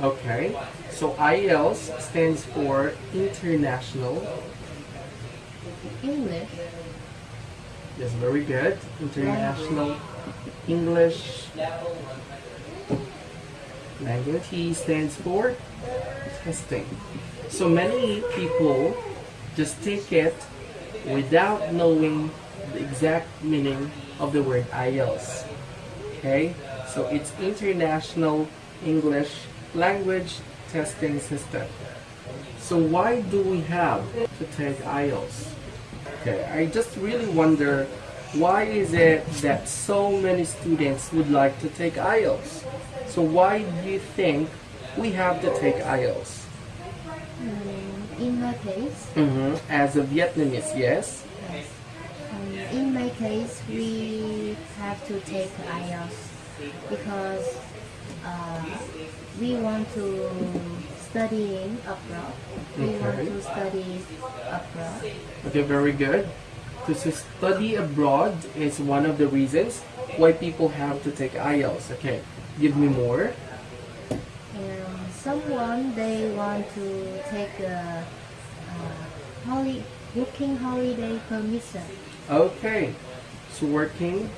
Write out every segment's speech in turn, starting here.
Okay, so IELTS stands for International English. Yes, very good. International English Language. T stands for testing. So many people just take it without knowing the exact meaning of the word IELTS. Okay, so it's International English Language Testing System. So why do we have to take IELTS? Okay, I just really wonder why is it that so many students would like to take IELTS? So why do you think we have to take IELTS? Mm, in my case, hmm As a Vietnamese, yes. yes. Um, in my case, we have to take IELTS because uh, we want to studying abroad. We want to study abroad. Okay, very good. To study abroad is one of the reasons why people have to take IELTS. Okay, give me more. And someone they want to take a uh, holi- working holiday permission. Okay, so working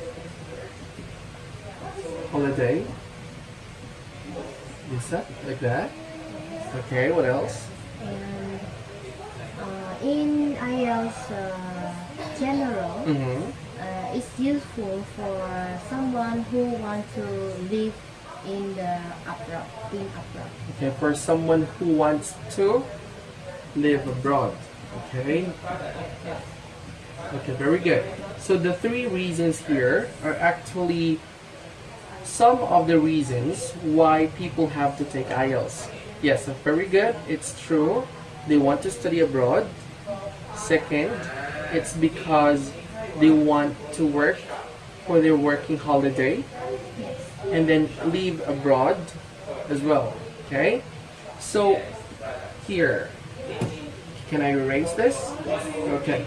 holiday. Visa, like that. Okay, what else? And uh, in IELTS uh, general, Mm-hmm. uh, it's useful for someone who wants to live in the abroad. In abroad. Okay, for someone who wants to live abroad. Okay. Okay, very good. So the three reasons here are actually some of the reasons why people have to take IELTS. Yes, very good. It's true. They want to study abroad. Second, it's because they want to work for their working holiday and then leave abroad as well. Okay? So here, can I erase this? Okay.